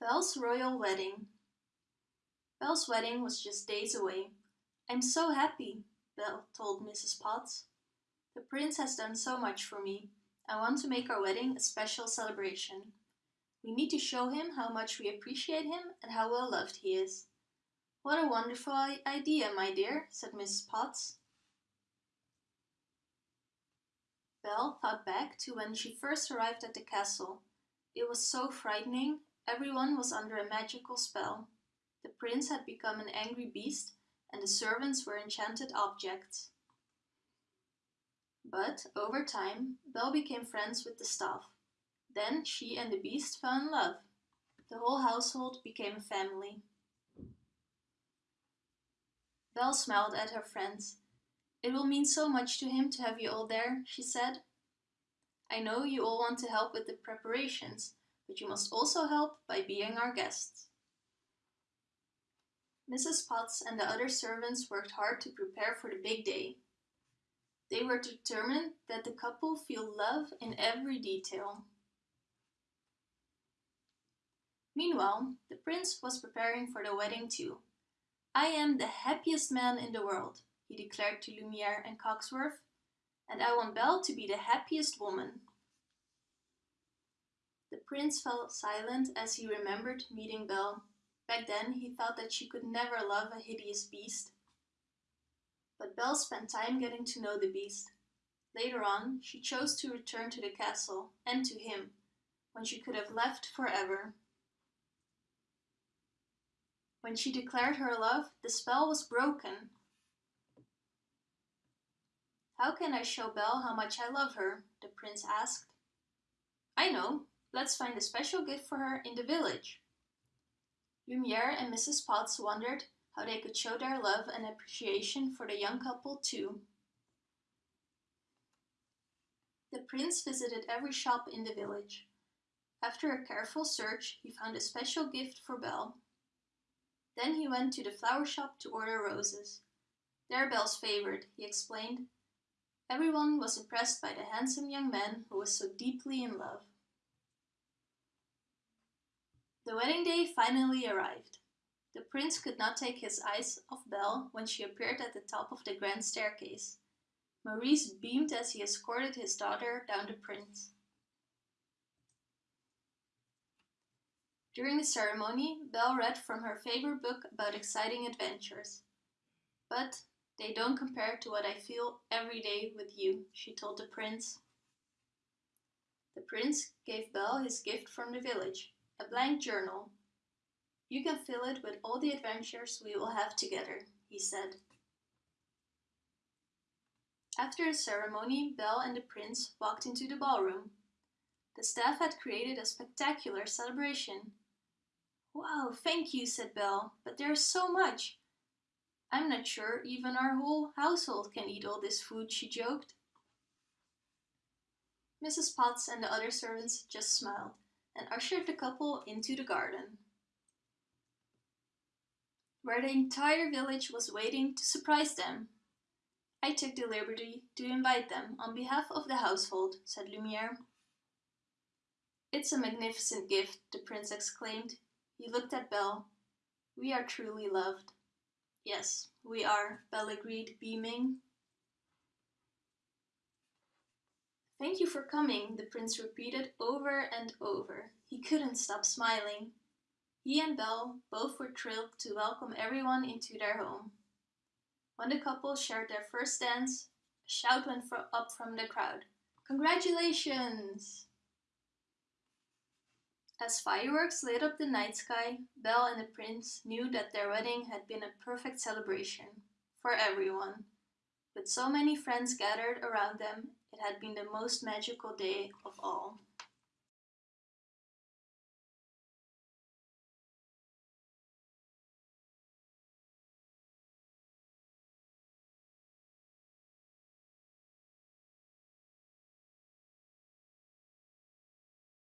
Belle's royal wedding. Belle's wedding was just days away. I'm so happy, Belle told Mrs. Potts. The prince has done so much for me. I want to make our wedding a special celebration. We need to show him how much we appreciate him and how well loved he is. What a wonderful idea, my dear, said Mrs. Potts. Belle thought back to when she first arrived at the castle. It was so frightening Everyone was under a magical spell. The prince had become an angry beast, and the servants were enchanted objects. But, over time, Belle became friends with the staff. Then she and the beast fell in love. The whole household became a family. Belle smiled at her friends. It will mean so much to him to have you all there, she said. I know you all want to help with the preparations, but you must also help by being our guests. Mrs. Potts and the other servants worked hard to prepare for the big day. They were determined that the couple feel love in every detail. Meanwhile, the prince was preparing for the wedding too. I am the happiest man in the world, he declared to Lumiere and Cogsworth, and I want Belle to be the happiest woman. The prince fell silent as he remembered meeting Belle. Back then he thought that she could never love a hideous beast. But Belle spent time getting to know the beast. Later on, she chose to return to the castle, and to him, when she could have left forever. When she declared her love, the spell was broken. How can I show Belle how much I love her? the prince asked. I know, Let's find a special gift for her in the village. Lumiere and Mrs. Potts wondered how they could show their love and appreciation for the young couple too. The prince visited every shop in the village. After a careful search, he found a special gift for Belle. Then he went to the flower shop to order roses. They're Belle's favorite, he explained. Everyone was impressed by the handsome young man who was so deeply in love. The wedding day finally arrived. The prince could not take his eyes off Belle when she appeared at the top of the grand staircase. Maurice beamed as he escorted his daughter down the prince. During the ceremony, Belle read from her favorite book about exciting adventures. But they don't compare to what I feel every day with you, she told the prince. The prince gave Belle his gift from the village, a blank journal. You can fill it with all the adventures we will have together, he said. After the ceremony, Belle and the prince walked into the ballroom. The staff had created a spectacular celebration. Wow, thank you, said Belle, but there's so much. I'm not sure even our whole household can eat all this food, she joked. Mrs. Potts and the other servants just smiled and ushered the couple into the garden, where the entire village was waiting to surprise them. I took the liberty to invite them on behalf of the household, said Lumiere. It's a magnificent gift, the prince exclaimed. He looked at Belle. We are truly loved. Yes, we are, Belle agreed, beaming. Thank you for coming, the prince repeated over and over. He couldn't stop smiling. He and Belle both were thrilled to welcome everyone into their home. When the couple shared their first dance, a shout went up from the crowd. Congratulations! As fireworks lit up the night sky, Belle and the prince knew that their wedding had been a perfect celebration for everyone. With so many friends gathered around them, it had been the most magical day of all.